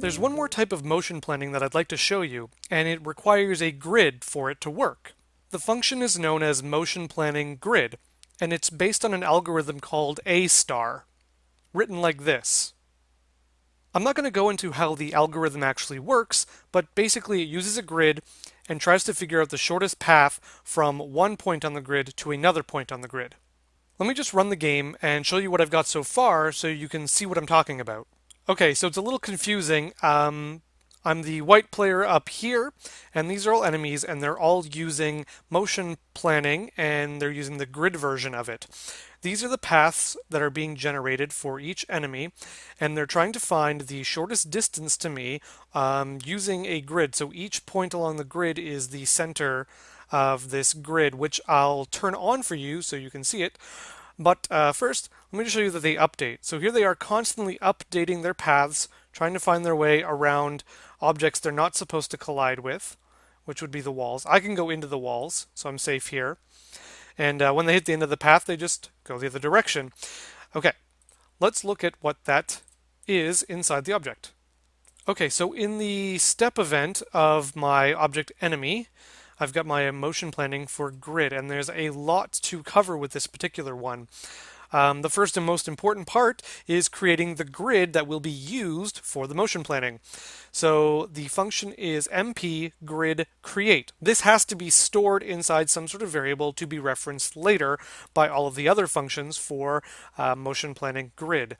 There's one more type of motion planning that I'd like to show you, and it requires a grid for it to work. The function is known as motion planning grid, and it's based on an algorithm called A star, written like this. I'm not going to go into how the algorithm actually works, but basically it uses a grid and tries to figure out the shortest path from one point on the grid to another point on the grid. Let me just run the game and show you what I've got so far so you can see what I'm talking about. Okay, so it's a little confusing. Um, I'm the white player up here, and these are all enemies, and they're all using motion planning, and they're using the grid version of it. These are the paths that are being generated for each enemy, and they're trying to find the shortest distance to me um, using a grid. So each point along the grid is the center of this grid, which I'll turn on for you so you can see it. But uh, first, let me just show you that they update. So here they are constantly updating their paths, trying to find their way around objects they're not supposed to collide with, which would be the walls. I can go into the walls, so I'm safe here. And uh, when they hit the end of the path, they just go the other direction. Okay, let's look at what that is inside the object. Okay, so in the step event of my object enemy, I've got my motion planning for grid, and there's a lot to cover with this particular one. Um, the first and most important part is creating the grid that will be used for the motion planning. So the function is mp grid create. This has to be stored inside some sort of variable to be referenced later by all of the other functions for uh, motion planning grid.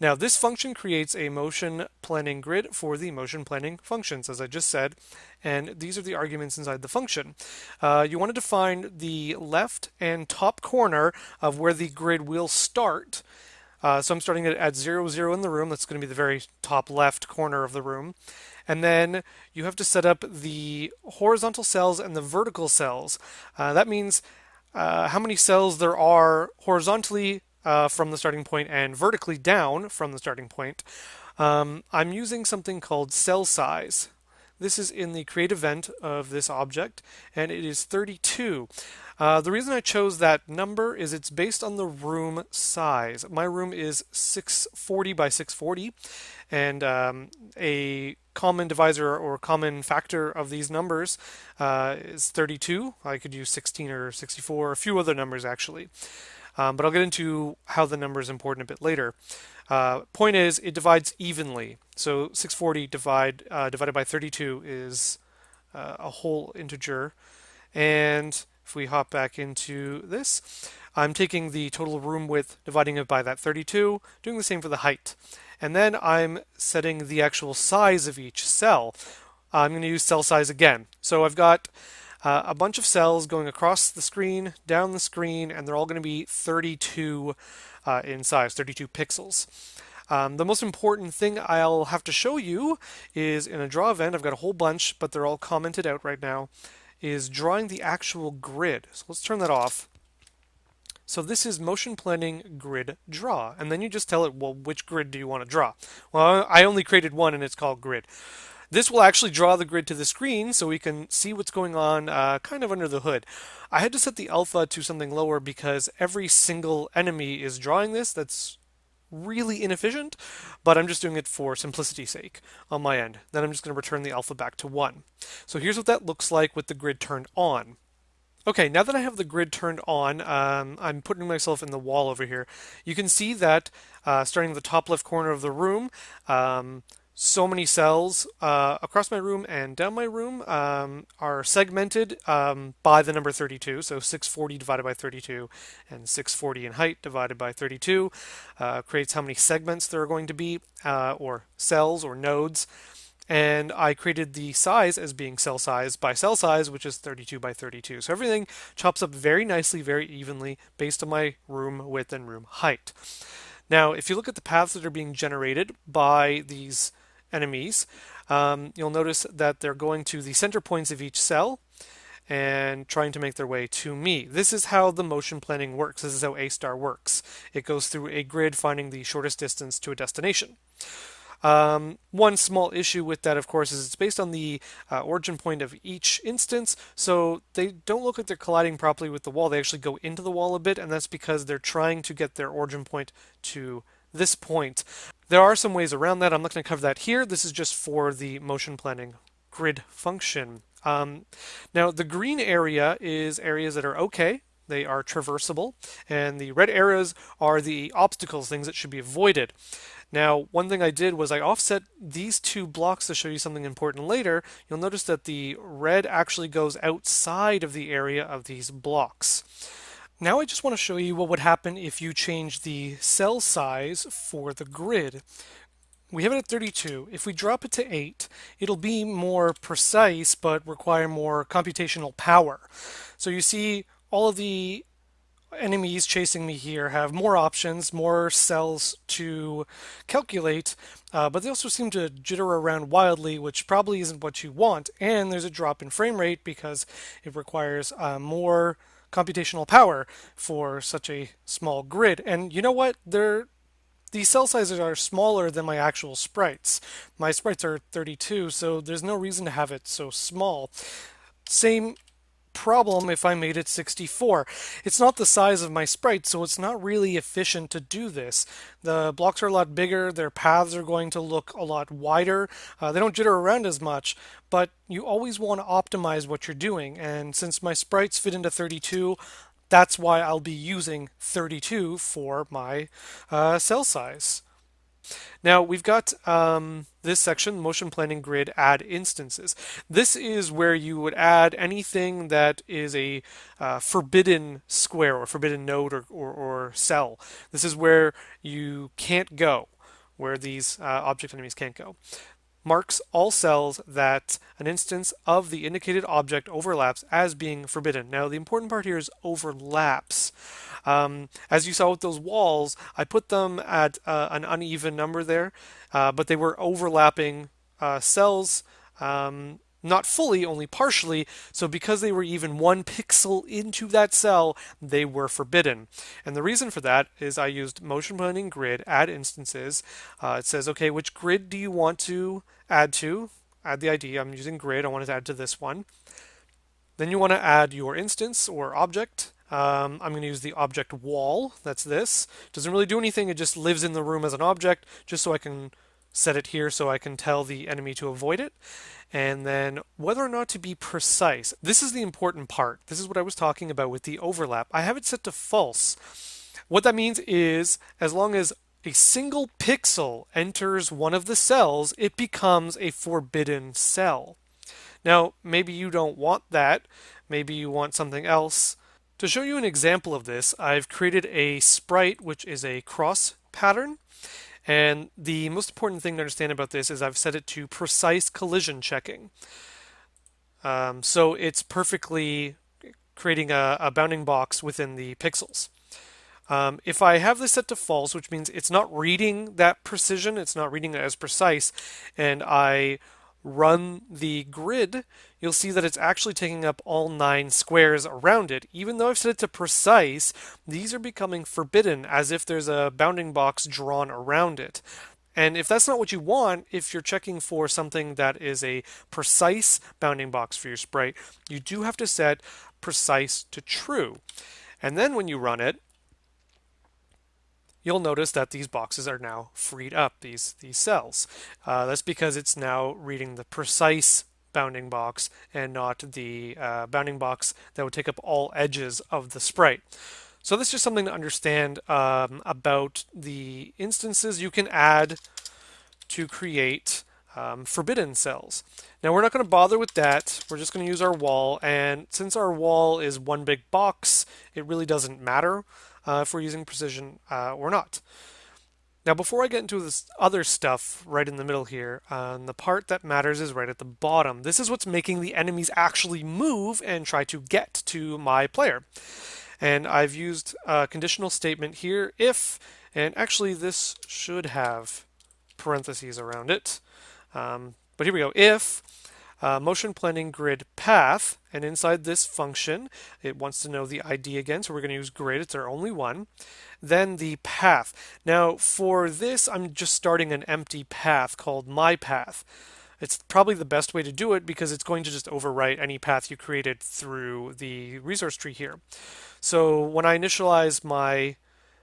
Now this function creates a motion planning grid for the motion planning functions, as I just said, and these are the arguments inside the function. Uh, you want to define the left and top corner of where the grid will start. Uh, so I'm starting it at 0, 0 in the room. That's going to be the very top left corner of the room. And then you have to set up the horizontal cells and the vertical cells. Uh, that means uh, how many cells there are horizontally uh, from the starting point and vertically down from the starting point, um, I'm using something called cell size. This is in the create event of this object, and it is 32. Uh, the reason I chose that number is it's based on the room size. My room is 640 by 640, and um, a common divisor or common factor of these numbers uh, is 32. I could use 16 or 64, a few other numbers actually. Um, but I'll get into how the number is important a bit later. Uh, point is, it divides evenly. So 640 divide, uh, divided by 32 is uh, a whole integer. And if we hop back into this, I'm taking the total room width, dividing it by that 32, doing the same for the height. And then I'm setting the actual size of each cell. I'm going to use cell size again. So I've got uh, a bunch of cells going across the screen, down the screen, and they're all going to be 32 uh, in size, 32 pixels. Um, the most important thing I'll have to show you is in a draw event, I've got a whole bunch, but they're all commented out right now, is drawing the actual grid. So let's turn that off. So this is motion planning grid draw. And then you just tell it, well, which grid do you want to draw? Well, I only created one and it's called grid. This will actually draw the grid to the screen so we can see what's going on uh, kind of under the hood. I had to set the alpha to something lower because every single enemy is drawing this. That's really inefficient, but I'm just doing it for simplicity's sake on my end. Then I'm just going to return the alpha back to 1. So here's what that looks like with the grid turned on. Okay, now that I have the grid turned on, um, I'm putting myself in the wall over here. You can see that uh, starting at the top left corner of the room, um, so many cells uh, across my room and down my room um, are segmented um, by the number 32. So 640 divided by 32 and 640 in height divided by 32 uh, creates how many segments there are going to be, uh, or cells or nodes. And I created the size as being cell size by cell size, which is 32 by 32. So everything chops up very nicely, very evenly based on my room width and room height. Now, if you look at the paths that are being generated by these enemies, um, you'll notice that they're going to the center points of each cell and trying to make their way to me. This is how the motion planning works. This is how A-star works. It goes through a grid finding the shortest distance to a destination. Um, one small issue with that, of course, is it's based on the uh, origin point of each instance, so they don't look like they're colliding properly with the wall. They actually go into the wall a bit, and that's because they're trying to get their origin point to this point. There are some ways around that. I'm not going to cover that here. This is just for the motion planning grid function. Um, now, the green area is areas that are okay. They are traversable. And the red areas are the obstacles, things that should be avoided. Now, one thing I did was I offset these two blocks to show you something important later. You'll notice that the red actually goes outside of the area of these blocks. Now I just want to show you what would happen if you change the cell size for the grid. We have it at 32. If we drop it to 8, it'll be more precise but require more computational power. So you see all of the enemies chasing me here have more options, more cells to calculate, uh, but they also seem to jitter around wildly, which probably isn't what you want. And there's a drop in frame rate because it requires uh, more computational power for such a small grid. And you know what? They're these cell sizes are smaller than my actual sprites. My sprites are 32, so there's no reason to have it so small. Same problem if I made it 64. It's not the size of my sprite, so it's not really efficient to do this. The blocks are a lot bigger, their paths are going to look a lot wider. Uh, they don't jitter around as much, but you always want to optimize what you're doing. And since my sprites fit into 32, that's why I'll be using 32 for my uh, cell size. Now we've got um, this section, motion planning grid add instances. This is where you would add anything that is a uh, forbidden square or forbidden node or, or, or, cell. This is where you can't go, where these uh, object enemies can't go marks all cells that an instance of the indicated object overlaps as being forbidden. Now, the important part here is overlaps. Um, as you saw with those walls, I put them at uh, an uneven number there, uh, but they were overlapping uh, cells. Um, not fully, only partially, so because they were even one pixel into that cell, they were forbidden. And the reason for that is I used motion planning grid add instances. Uh, it says, okay, which grid do you want to add to? Add the ID. I'm using grid. I want to add to this one. Then you want to add your instance or object. Um, I'm going to use the object wall. That's this. Doesn't really do anything. It just lives in the room as an object, just so I can set it here so I can tell the enemy to avoid it. And then whether or not to be precise. This is the important part. This is what I was talking about with the overlap. I have it set to false. What that means is as long as a single pixel enters one of the cells, it becomes a forbidden cell. Now, maybe you don't want that. Maybe you want something else. To show you an example of this, I've created a sprite which is a cross pattern. And the most important thing to understand about this is I've set it to precise collision checking. Um, so it's perfectly creating a, a, bounding box within the pixels. Um, if I have this set to false, which means it's not reading that precision, it's not reading it as precise, and I run the grid, you'll see that it's actually taking up all nine squares around it. Even though I've set it to precise, these are becoming forbidden as if there's a bounding box drawn around it. And if that's not what you want, if you're checking for something that is a precise bounding box for your sprite, you do have to set precise to true. And then when you run it, you'll notice that these boxes are now freed up, these, these cells. Uh, that's because it's now reading the precise bounding box and not the uh, bounding box that would take up all edges of the sprite. So this is just something to understand um, about the instances you can add to create um, forbidden cells. Now we're not going to bother with that. We're just going to use our wall. And since our wall is one big box, it really doesn't matter uh, if we're using precision uh, or not. Now before I get into this other stuff right in the middle here, um, the part that matters is right at the bottom. This is what's making the enemies actually move and try to get to my player. And I've used a conditional statement here, if, and actually this should have parentheses around it. Um, but here we go. If uh, motion planning grid path, and inside this function, it wants to know the ID again, so we're going to use grid, it's our only one. Then the path. Now for this, I'm just starting an empty path called my path. It's probably the best way to do it because it's going to just overwrite any path you created through the resource tree here. So when I initialize my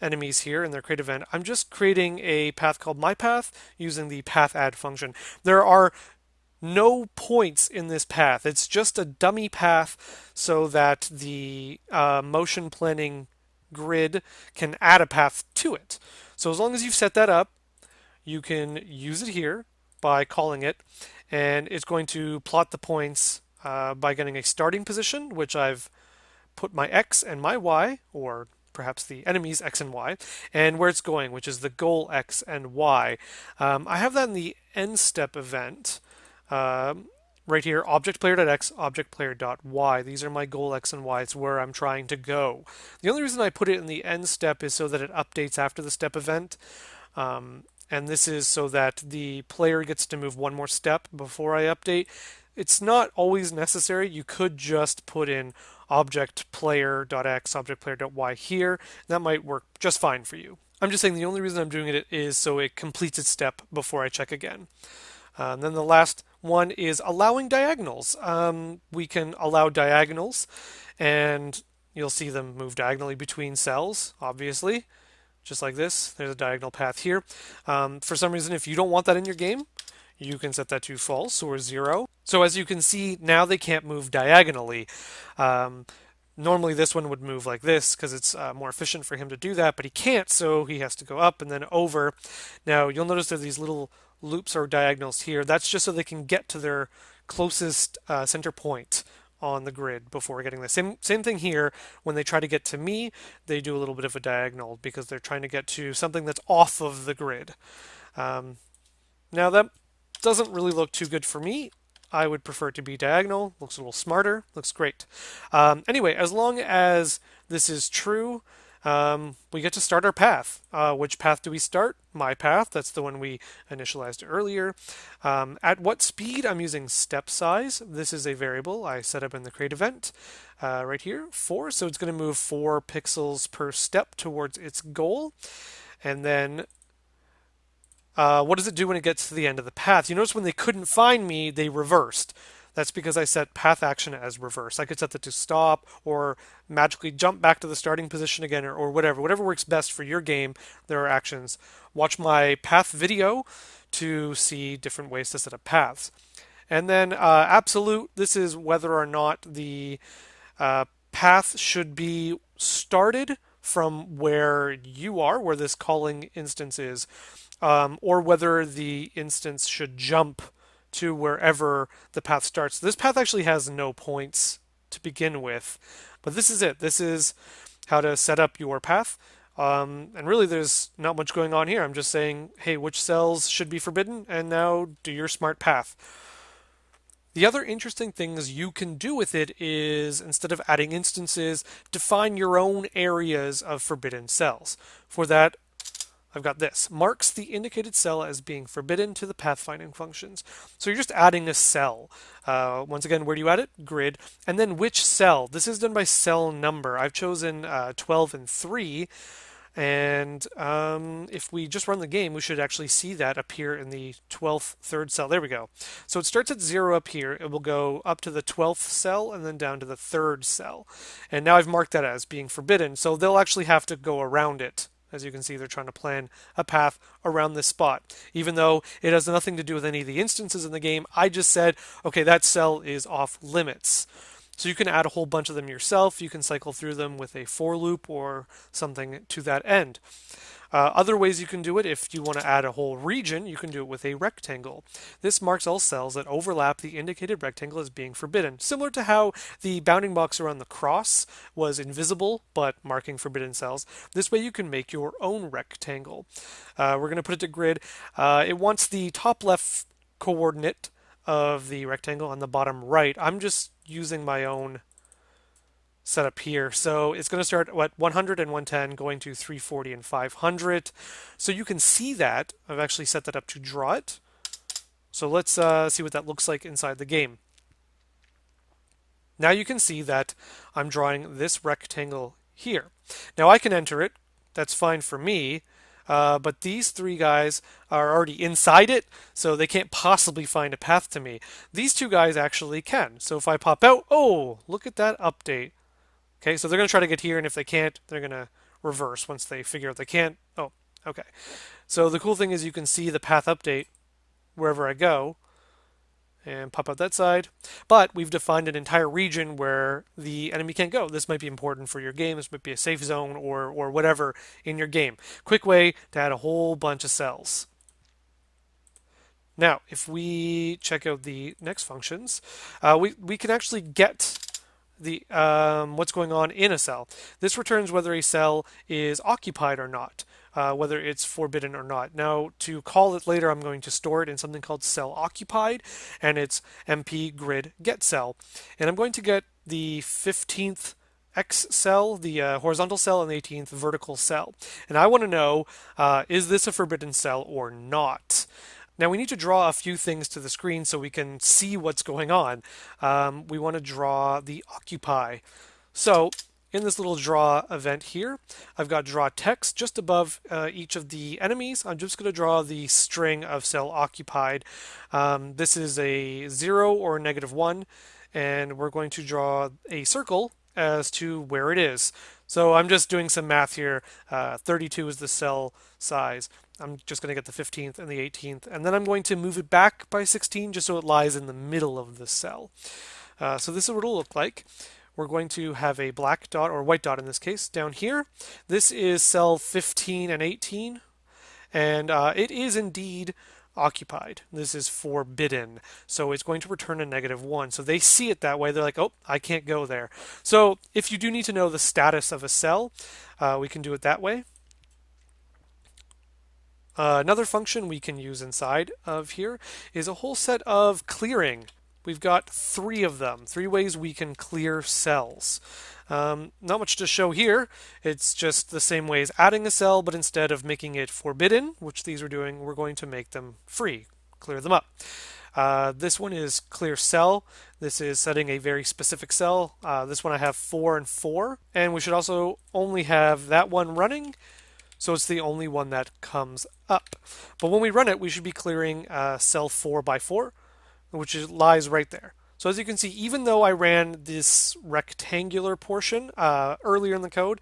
enemies here in their create event, I'm just creating a path called my path using the path add function. There are no points in this path. It's just a dummy path so that the uh, motion planning grid can add a path to it. So as long as you've set that up, you can use it here by calling it, and it's going to plot the points uh, by getting a starting position, which I've put my x and my y, or perhaps the enemy's x and y, and where it's going, which is the goal x and y. Um, I have that in the end step event. Um, right here, object player.x, object player.y. These are my goal x and y. It's where I'm trying to go. The only reason I put it in the end step is so that it updates after the step event. Um, and this is so that the player gets to move one more step before I update. It's not always necessary. You could just put in object player.x, object player.y here. That might work just fine for you. I'm just saying the only reason I'm doing it is so it completes its step before I check again. Uh, and then the last one is allowing diagonals. Um, we can allow diagonals, and you'll see them move diagonally between cells, obviously, just like this. There's a diagonal path here. Um, for some reason, if you don't want that in your game, you can set that to false or zero. So as you can see, now they can't move diagonally. Um, normally this one would move like this because it's uh, more efficient for him to do that, but he can't, so he has to go up and then over. Now you'll notice there's these little loops or diagonals here. That's just so they can get to their closest uh, center point on the grid before getting the same same thing here when they try to get to me they do a little bit of a diagonal because they're trying to get to something that's off of the grid um, now that doesn't really look too good for me I would prefer it to be diagonal looks a little smarter looks great um, anyway as long as this is true um, we get to start our path. Uh, which path do we start? My path, that's the one we initialized earlier. Um, at what speed? I'm using step size. This is a variable I set up in the create event uh, right here, 4. So it's going to move 4 pixels per step towards its goal. And then uh, what does it do when it gets to the end of the path? You notice when they couldn't find me, they reversed. That's because I set path action as reverse. I could set that to stop or magically jump back to the starting position again or, or whatever. Whatever works best for your game, there are actions. Watch my path video to see different ways to set up paths. And then uh, absolute, this is whether or not the uh, path should be started from where you are, where this calling instance is, um, or whether the instance should jump to wherever the path starts. This path actually has no points to begin with, but this is it. This is how to set up your path. Um, and really, there's not much going on here. I'm just saying, hey, which cells should be forbidden, and now do your smart path. The other interesting things you can do with it is, instead of adding instances, define your own areas of forbidden cells. For that, I've got this. Marks the indicated cell as being forbidden to the pathfinding functions. So you're just adding a cell. Uh, once again, where do you add it? Grid. And then which cell? This is done by cell number. I've chosen uh, 12 and 3. And um, if we just run the game, we should actually see that appear in the 12th third cell. There we go. So it starts at 0 up here. It will go up to the 12th cell and then down to the third cell. And now I've marked that as being forbidden. So they'll actually have to go around it as you can see, they're trying to plan a path around this spot. Even though it has nothing to do with any of the instances in the game, I just said, okay, that cell is off limits. So you can add a whole bunch of them yourself. You can cycle through them with a for loop or something to that end. Uh, other ways you can do it, if you want to add a whole region, you can do it with a rectangle. This marks all cells that overlap the indicated rectangle as being forbidden, similar to how the bounding box around the cross was invisible but marking forbidden cells. This way you can make your own rectangle. Uh, we're going to put it to grid. Uh, it wants the top left coordinate of the rectangle on the bottom right. I'm just using my own set up here. So it's going to start at 100 and 110 going to 340 and 500. So you can see that. I've actually set that up to draw it. So let's uh, see what that looks like inside the game. Now you can see that I'm drawing this rectangle here. Now I can enter it. That's fine for me. Uh, but these three guys are already inside it, so they can't possibly find a path to me. These two guys actually can. So if I pop out, oh, look at that update. Okay, so they're going to try to get here, and if they can't, they're going to reverse once they figure out they can't. Oh, okay. So the cool thing is you can see the path update wherever I go and pop out that side. But we've defined an entire region where the enemy can't go. This might be important for your game. This might be a safe zone or, or whatever in your game. Quick way to add a whole bunch of cells. Now, if we check out the next functions, uh, we, we can actually get the um, what's going on in a cell. This returns whether a cell is occupied or not uh, whether it's forbidden or not. Now, to call it later, I'm going to store it in something called cell occupied, and it's mp grid get cell. And I'm going to get the 15th X cell, the uh, horizontal cell, and the 18th vertical cell. And I want to know, uh, is this a forbidden cell or not? Now we need to draw a few things to the screen so we can see what's going on. Um, we want to draw the occupy. So in this little draw event here, I've got draw text just above uh, each of the enemies. I'm just going to draw the string of cell occupied. Um, this is a 0 or negative 1, and we're going to draw a circle as to where it is. So I'm just doing some math here. Uh, 32 is the cell size. I'm just going to get the 15th and the 18th, and then I'm going to move it back by 16 just so it lies in the middle of the cell. Uh, so this is what it'll look like we're going to have a black dot, or white dot in this case, down here. This is cell 15 and 18, and uh, it is indeed occupied. This is forbidden. So it's going to return a negative 1. So they see it that way. They're like, oh, I can't go there. So if you do need to know the status of a cell, uh, we can do it that way. Uh, another function we can use inside of here is a whole set of clearing we've got three of them, three ways we can clear cells. Um, not much to show here. It's just the same way as adding a cell, but instead of making it forbidden, which these are doing, we're going to make them free, clear them up. Uh, this one is clear cell. This is setting a very specific cell. Uh, this one I have four and four, and we should also only have that one running, so it's the only one that comes up. But when we run it, we should be clearing uh, cell four by four which is, lies right there. So as you can see, even though I ran this rectangular portion uh, earlier in the code,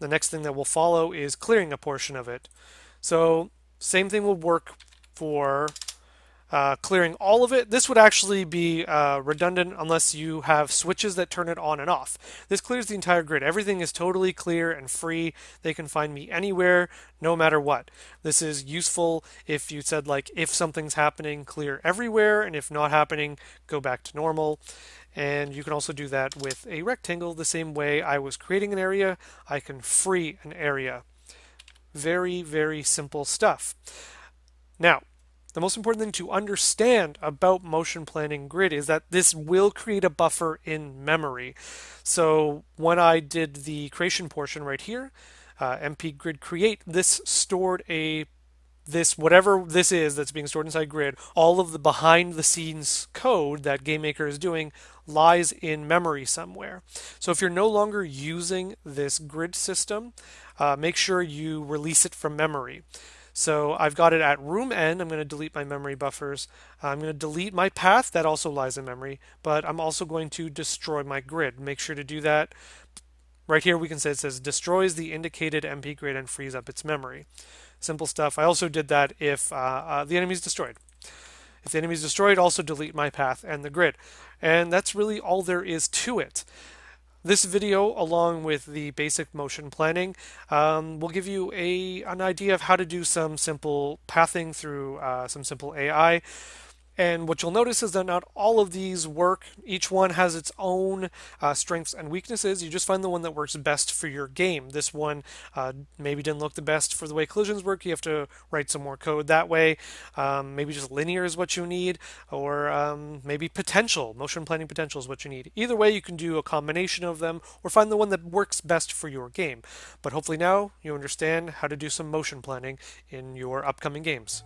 the next thing that will follow is clearing a portion of it. So same thing will work for uh, clearing all of it. This would actually be uh, redundant unless you have switches that turn it on and off. This clears the entire grid. Everything is totally clear and free. They can find me anywhere, no matter what. This is useful if you said like, if something's happening, clear everywhere, and if not happening, go back to normal. And you can also do that with a rectangle the same way I was creating an area, I can free an area. Very, very simple stuff. Now, the most important thing to understand about motion planning grid is that this will create a buffer in memory. So when I did the creation portion right here, uh, mp grid create, this stored a this whatever this is that's being stored inside grid all of the behind the scenes code that GameMaker is doing lies in memory somewhere so if you're no longer using this grid system uh, make sure you release it from memory so I've got it at room end. I'm going to delete my memory buffers. I'm going to delete my path. That also lies in memory. But I'm also going to destroy my grid. Make sure to do that. Right here we can say it says destroys the indicated MP grid and frees up its memory. Simple stuff. I also did that if uh, uh, the enemy is destroyed. If the enemy is destroyed, also delete my path and the grid. And that's really all there is to it. This video, along with the basic motion planning, um, will give you a an idea of how to do some simple pathing through uh, some simple AI. And what you'll notice is that not all of these work. Each one has its own uh, strengths and weaknesses. You just find the one that works best for your game. This one uh, maybe didn't look the best for the way collisions work. You have to write some more code that way. Um, maybe just linear is what you need, or um, maybe potential, motion planning potential is what you need. Either way, you can do a combination of them or find the one that works best for your game. But hopefully now you understand how to do some motion planning in your upcoming games.